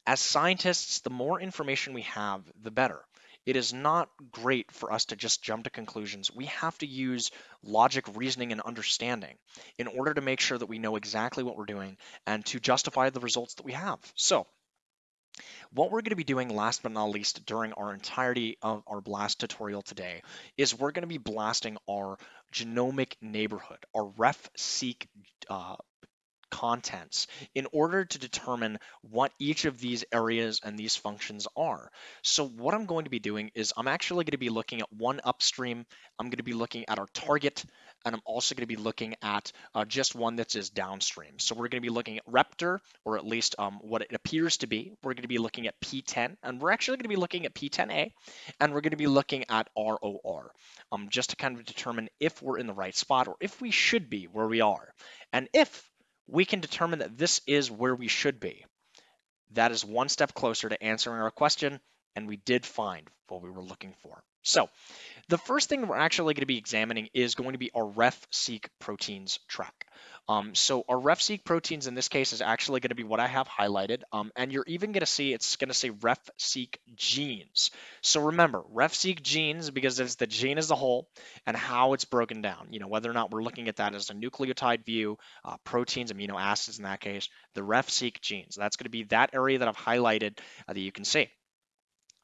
as scientists, the more information we have, the better. It is not great for us to just jump to conclusions. We have to use logic, reasoning, and understanding in order to make sure that we know exactly what we're doing and to justify the results that we have. So, what we're going to be doing last but not least during our entirety of our blast tutorial today is we're going to be blasting our genomic neighborhood, our ref-seq uh, contents in order to determine what each of these areas and these functions are. So what I'm going to be doing is I'm actually going to be looking at one upstream, I'm going to be looking at our target, and I'm also going to be looking at uh, just one that is downstream. So we're going to be looking at Reptor, or at least um, what it appears to be. We're going to be looking at Pten, and we're actually going to be looking at P10A, and we're going to be looking at ROR, um, just to kind of determine if we're in the right spot or if we should be where we are. And if we can determine that this is where we should be. That is one step closer to answering our question, and we did find what we were looking for. So the first thing we're actually going to be examining is going to be our ref-seq proteins track. Um, so our ref-seq proteins in this case is actually going to be what I have highlighted. Um, and you're even going to see it's going to say ref-seq genes. So remember, ref-seq genes because it's the gene as a whole and how it's broken down. You know, whether or not we're looking at that as a nucleotide view, uh, proteins, amino acids in that case, the ref-seq genes. That's going to be that area that I've highlighted uh, that you can see.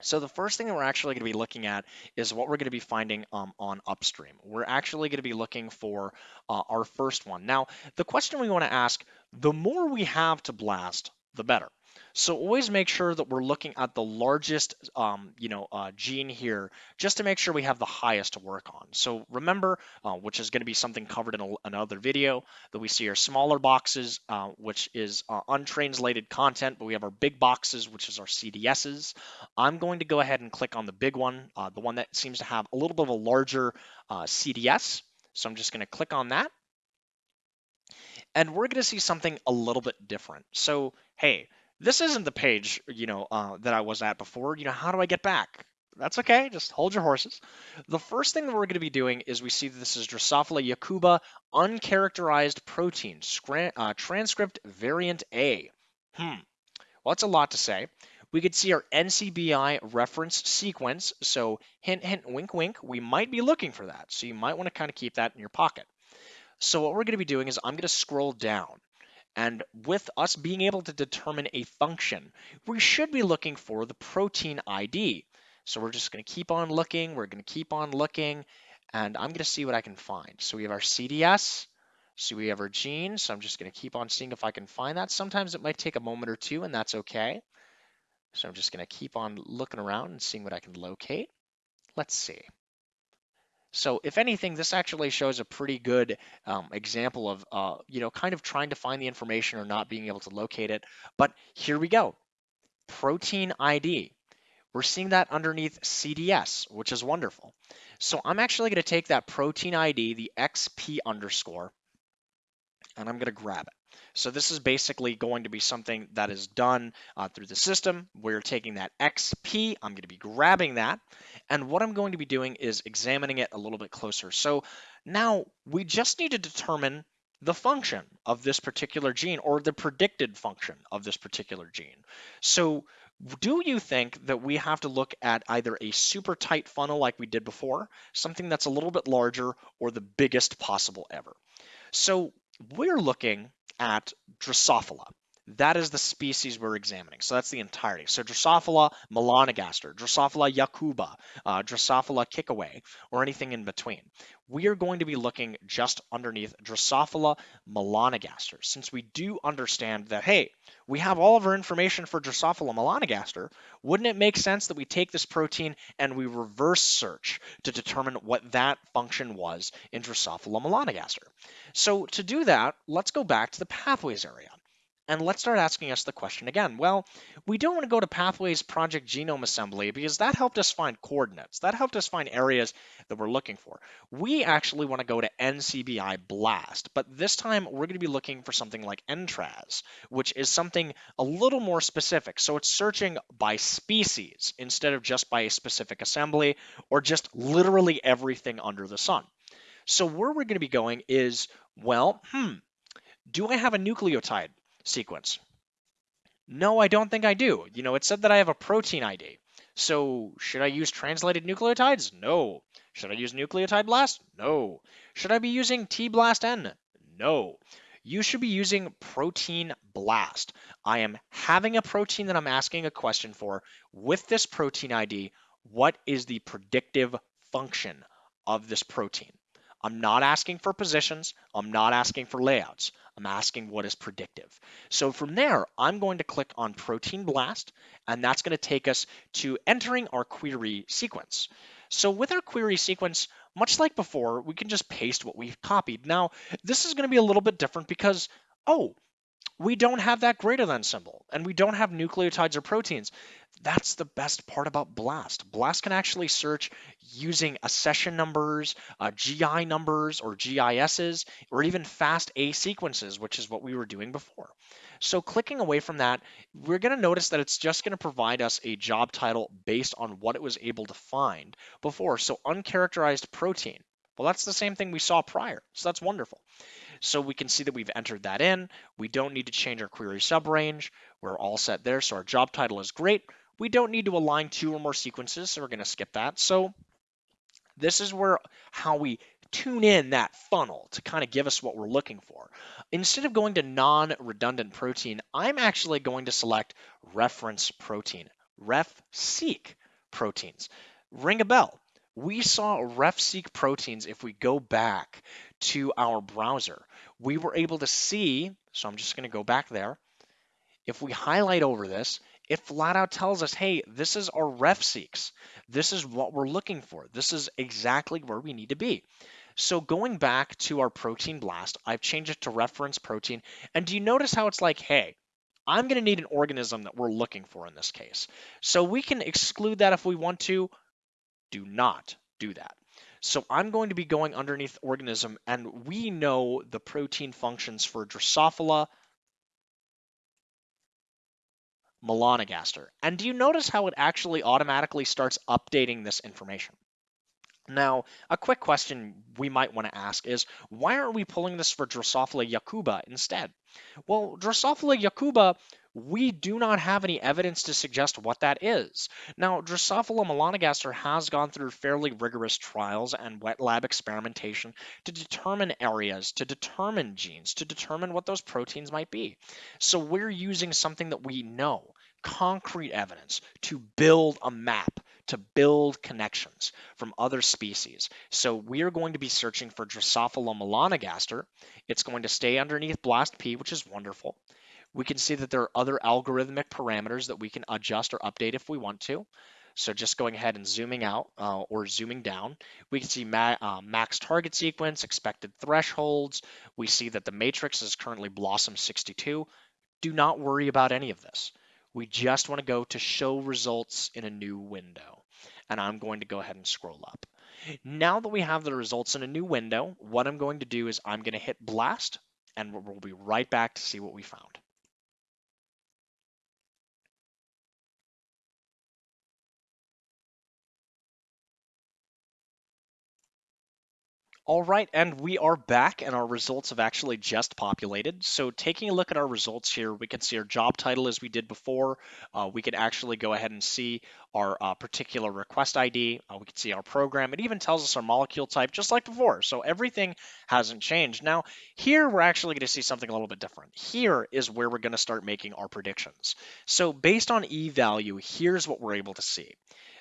So the first thing that we're actually going to be looking at is what we're going to be finding um, on upstream. We're actually going to be looking for uh, our first one. Now, the question we want to ask, the more we have to blast, the better. So always make sure that we're looking at the largest, um, you know, uh, gene here, just to make sure we have the highest to work on. So remember, uh, which is going to be something covered in a, another video, that we see our smaller boxes, uh, which is uh, untranslated content, but we have our big boxes, which is our CDSs. I'm going to go ahead and click on the big one, uh, the one that seems to have a little bit of a larger uh, CDS. So I'm just going to click on that. And we're going to see something a little bit different. So, hey, this isn't the page, you know, uh, that I was at before. You know, how do I get back? That's okay. Just hold your horses. The first thing that we're going to be doing is we see this is Drosophila yakuba uncharacterized protein, uh, transcript variant A. Hmm. Well, that's a lot to say. we could see our NCBI reference sequence. So hint, hint, wink, wink, we might be looking for that. So you might want to kind of keep that in your pocket. So what we're going to be doing is I'm going to scroll down. And with us being able to determine a function, we should be looking for the protein ID. So we're just going to keep on looking. We're going to keep on looking. And I'm going to see what I can find. So we have our CDS. So we have our gene. So I'm just going to keep on seeing if I can find that. Sometimes it might take a moment or two, and that's okay. So I'm just going to keep on looking around and seeing what I can locate. Let's see. So if anything, this actually shows a pretty good um, example of, uh, you know, kind of trying to find the information or not being able to locate it. But here we go. Protein ID. We're seeing that underneath CDS, which is wonderful. So I'm actually going to take that protein ID, the XP underscore, and I'm going to grab it. So this is basically going to be something that is done uh, through the system. We're taking that XP, I'm going to be grabbing that, and what I'm going to be doing is examining it a little bit closer. So now we just need to determine the function of this particular gene or the predicted function of this particular gene. So do you think that we have to look at either a super tight funnel like we did before, something that's a little bit larger, or the biggest possible ever? So we're looking at Drosophila. That is the species we're examining. So that's the entirety. So Drosophila melanogaster, Drosophila yakuba, uh, Drosophila kickawa, or anything in between. We are going to be looking just underneath Drosophila melanogaster. Since we do understand that, hey, we have all of our information for Drosophila melanogaster, wouldn't it make sense that we take this protein and we reverse search to determine what that function was in Drosophila melanogaster? So to do that, let's go back to the pathways area. And let's start asking us the question again. Well, we don't want to go to Pathways Project Genome Assembly because that helped us find coordinates. That helped us find areas that we're looking for. We actually want to go to NCBI BLAST, but this time we're going to be looking for something like Entrez, which is something a little more specific. So it's searching by species instead of just by a specific assembly or just literally everything under the sun. So where we're going to be going is, well, hmm, do I have a nucleotide? Sequence? No, I don't think I do. You know, it said that I have a protein ID. So should I use translated nucleotides? No. Should I use nucleotide blast? No. Should I be using T-BLAST-N? No. You should be using protein blast. I am having a protein that I'm asking a question for. With this protein ID, what is the predictive function of this protein? I'm not asking for positions. I'm not asking for layouts. I'm asking what is predictive. So from there, I'm going to click on Protein Blast, and that's going to take us to entering our query sequence. So with our query sequence, much like before, we can just paste what we've copied. Now, this is going to be a little bit different because, oh, we don't have that greater than symbol, and we don't have nucleotides or proteins. That's the best part about BLAST. BLAST can actually search using accession numbers, uh, GI numbers, or GISs, or even FASTA sequences, which is what we were doing before. So clicking away from that, we're going to notice that it's just going to provide us a job title based on what it was able to find before. So uncharacterized protein. Well, that's the same thing we saw prior. So that's wonderful. So we can see that we've entered that in. We don't need to change our query subrange. We're all set there. So our job title is great. We don't need to align two or more sequences, so we're going to skip that. So this is where how we tune in that funnel to kind of give us what we're looking for. Instead of going to non-redundant protein, I'm actually going to select reference protein, ref-seq proteins. Ring a bell. We saw ref-seq proteins if we go back to our browser. We were able to see, so I'm just going to go back there. If we highlight over this, it flat out tells us, hey, this is our ref-seqs. This is what we're looking for. This is exactly where we need to be. So going back to our protein blast, I've changed it to reference protein. And do you notice how it's like, hey, I'm going to need an organism that we're looking for in this case. So we can exclude that if we want to. Do not do that. So I'm going to be going underneath organism, and we know the protein functions for Drosophila melanogaster. And do you notice how it actually automatically starts updating this information? Now, a quick question we might want to ask is, why aren't we pulling this for Drosophila yakuba instead? Well, Drosophila yakuba we do not have any evidence to suggest what that is. Now, Drosophila melanogaster has gone through fairly rigorous trials and wet lab experimentation to determine areas, to determine genes, to determine what those proteins might be. So we're using something that we know, concrete evidence, to build a map, to build connections from other species. So we are going to be searching for Drosophila melanogaster. It's going to stay underneath blast P, which is wonderful. We can see that there are other algorithmic parameters that we can adjust or update if we want to. So just going ahead and zooming out uh, or zooming down, we can see ma uh, max target sequence, expected thresholds. We see that the matrix is currently BLOSUM 62. Do not worry about any of this. We just want to go to show results in a new window. And I'm going to go ahead and scroll up. Now that we have the results in a new window, what I'm going to do is I'm going to hit blast and we'll be right back to see what we found. All right, and we are back, and our results have actually just populated. So taking a look at our results here, we can see our job title as we did before. Uh, we can actually go ahead and see our uh, particular request ID. Uh, we can see our program. It even tells us our molecule type, just like before. So everything hasn't changed. Now, here we're actually going to see something a little bit different. Here is where we're going to start making our predictions. So based on E value, here's what we're able to see.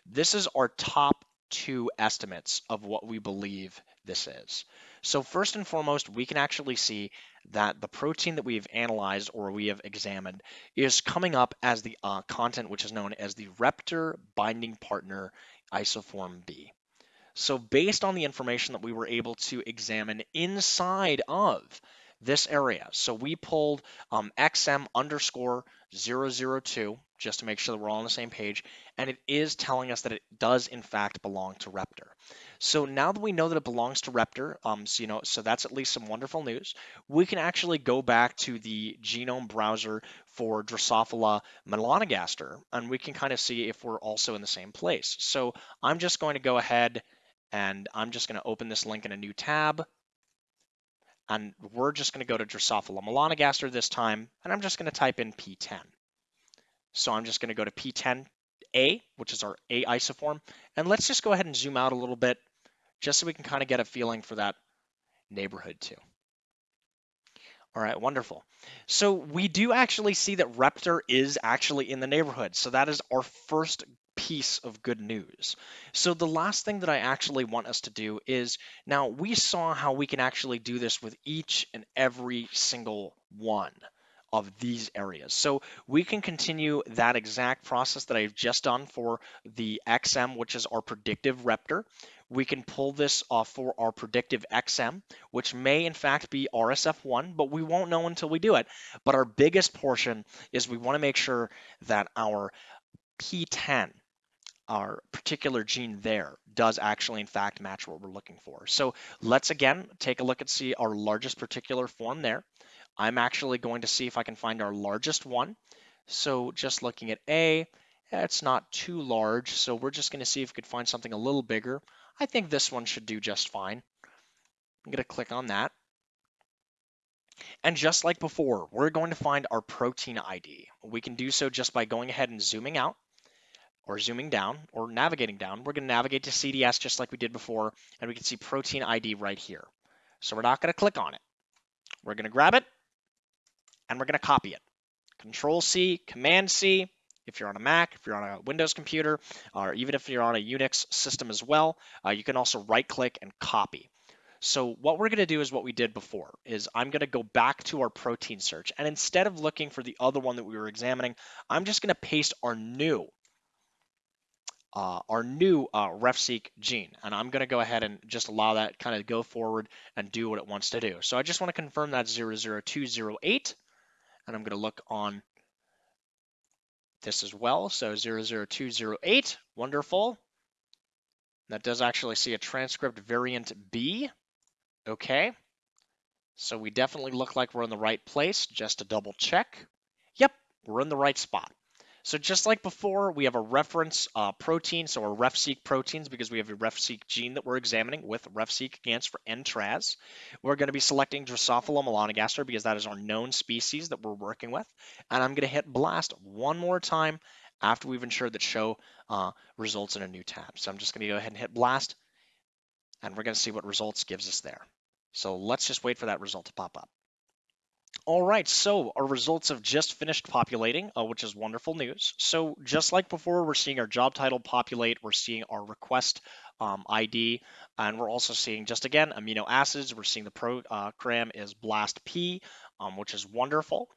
This is our top two estimates of what we believe this is. So first and foremost, we can actually see that the protein that we've analyzed or we have examined is coming up as the uh, content which is known as the Reptor binding partner isoform B. So based on the information that we were able to examine inside of this area, so we pulled um, XM underscore 002 just to make sure that we're all on the same page, and it is telling us that it does in fact belong to Reptor. So now that we know that it belongs to Reptor, um, so, you know, so that's at least some wonderful news. We can actually go back to the genome browser for Drosophila melanogaster, and we can kind of see if we're also in the same place. So I'm just going to go ahead and I'm just going to open this link in a new tab. And we're just going to go to Drosophila melanogaster this time, and I'm just going to type in Pten. So I'm just going to go to P10A, which is our A isoform, and let's just go ahead and zoom out a little bit just so we can kind of get a feeling for that neighborhood too. All right, wonderful. So we do actually see that Reptor is actually in the neighborhood. So that is our first piece of good news. So the last thing that I actually want us to do is now we saw how we can actually do this with each and every single one of these areas. So we can continue that exact process that I've just done for the XM, which is our predictive Reptor. We can pull this off for our predictive XM, which may in fact be RSF1, but we won't know until we do it. But our biggest portion is we want to make sure that our Pten, our particular gene there, does actually in fact match what we're looking for. So let's again take a look and see our largest particular form there. I'm actually going to see if I can find our largest one. So just looking at A, it's not too large, so we're just going to see if we could find something a little bigger. I think this one should do just fine. I'm going to click on that. And just like before, we're going to find our protein ID. We can do so just by going ahead and zooming out or zooming down or navigating down. We're going to navigate to CDS just like we did before, and we can see protein ID right here. So we're not going to click on it. We're going to grab it, and we're going to copy it. Control C, Command C, if you're on a Mac, if you're on a Windows computer, or even if you're on a Unix system as well, uh, you can also right click and copy. So what we're going to do is what we did before, is I'm going to go back to our protein search. And instead of looking for the other one that we were examining, I'm just going to paste our new uh, our new uh, RefSeq gene. And I'm going to go ahead and just allow that kind of go forward and do what it wants to do. So I just want to confirm that 00208. And I'm going to look on this as well. So 00208, wonderful. That does actually see a transcript variant B. Okay. So we definitely look like we're in the right place. Just to double check. Yep, we're in the right spot. So just like before, we have a reference uh, protein, so our RefSeq proteins, because we have a RefSeq gene that we're examining with RefSeq against for Entrez. We're going to be selecting Drosophila melanogaster because that is our known species that we're working with. And I'm going to hit blast one more time after we've ensured that show uh, results in a new tab. So I'm just going to go ahead and hit blast, and we're going to see what results gives us there. So let's just wait for that result to pop up. All right, so our results have just finished populating, uh, which is wonderful news. So just like before, we're seeing our job title populate, we're seeing our request um, ID, and we're also seeing just again amino acids. We're seeing the program is BLAST P, um, which is wonderful.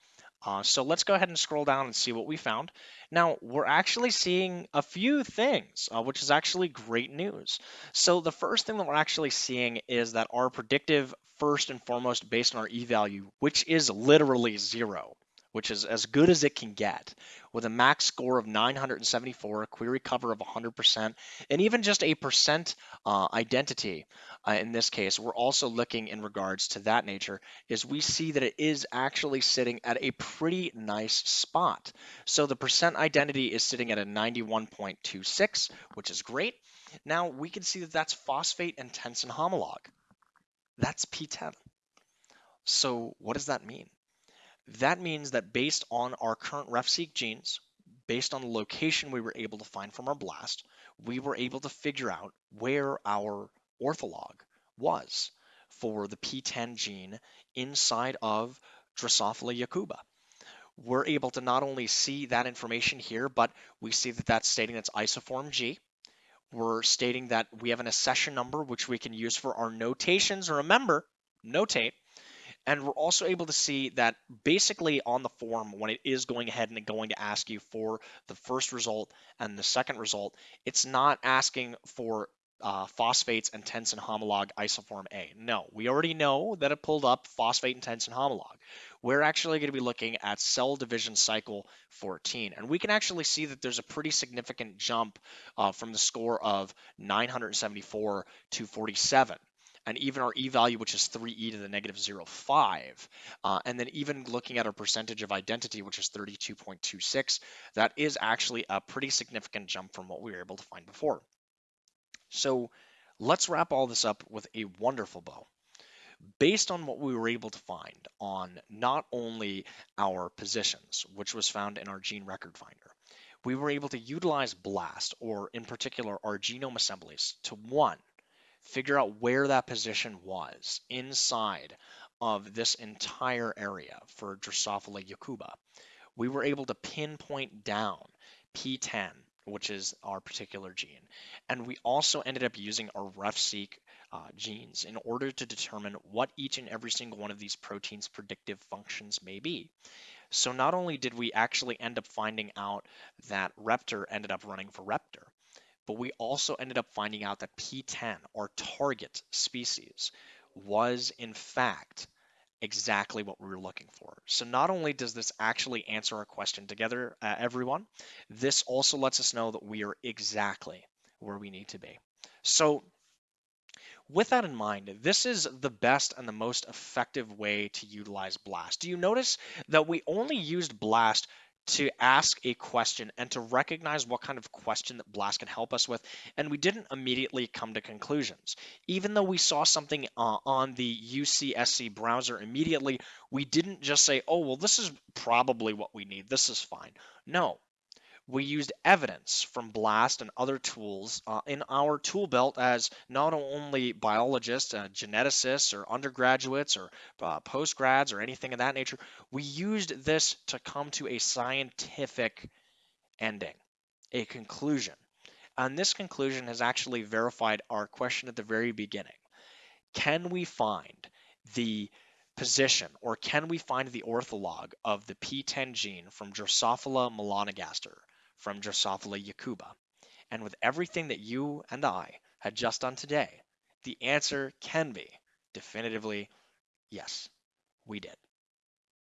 Uh, so let's go ahead and scroll down and see what we found. Now, we're actually seeing a few things, uh, which is actually great news. So the first thing that we're actually seeing is that our predictive, first and foremost, based on our e-value, which is literally zero, which is as good as it can get, with a max score of 974, a query cover of 100%, and even just a percent uh, identity. Uh, in this case, we're also looking in regards to that nature, is we see that it is actually sitting at a pretty nice spot. So the percent identity is sitting at a 91.26, which is great. Now we can see that that's phosphate and tensin homolog. That's Pten. So what does that mean? That means that based on our current RefSeq genes, based on the location we were able to find from our blast, we were able to figure out where our ortholog was for the Pten gene inside of Drosophila yakuba. We're able to not only see that information here, but we see that that's stating that's isoform G. We're stating that we have an accession number, which we can use for our notations. Remember, notate and we're also able to see that basically on the form, when it is going ahead and going to ask you for the first result and the second result, it's not asking for uh, phosphates and tensin homolog isoform A. No, we already know that it pulled up phosphate and tensin homolog. We're actually going to be looking at cell division cycle 14. And we can actually see that there's a pretty significant jump uh, from the score of 974 to 47 and even our e-value, which is 3e to the negative 0.5. Uh, and then even looking at our percentage of identity, which is 32.26, that is actually a pretty significant jump from what we were able to find before. So let's wrap all this up with a wonderful bow. Based on what we were able to find on not only our positions, which was found in our gene record finder, we were able to utilize BLAST, or in particular our genome assemblies, to one, figure out where that position was inside of this entire area for Drosophila yakuba. We were able to pinpoint down Pten, which is our particular gene. And we also ended up using our RefSeq uh, genes in order to determine what each and every single one of these proteins' predictive functions may be. So not only did we actually end up finding out that Reptor ended up running for Reptor, but we also ended up finding out that Pten, our target species, was in fact exactly what we were looking for. So not only does this actually answer our question together, uh, everyone, this also lets us know that we are exactly where we need to be. So with that in mind, this is the best and the most effective way to utilize BLAST. Do you notice that we only used BLAST to ask a question and to recognize what kind of question that Blast can help us with. And we didn't immediately come to conclusions. Even though we saw something uh, on the UCSC browser immediately, we didn't just say, oh, well, this is probably what we need. This is fine. No, we used evidence from BLAST and other tools uh, in our tool belt as not only biologists, uh, geneticists, or undergraduates, or uh, postgrads, or anything of that nature. We used this to come to a scientific ending, a conclusion. And this conclusion has actually verified our question at the very beginning. Can we find the position, or can we find the ortholog of the Pten gene from Drosophila melanogaster? From Drosophila yakuba. And with everything that you and I had just done today, the answer can be definitively yes, we did.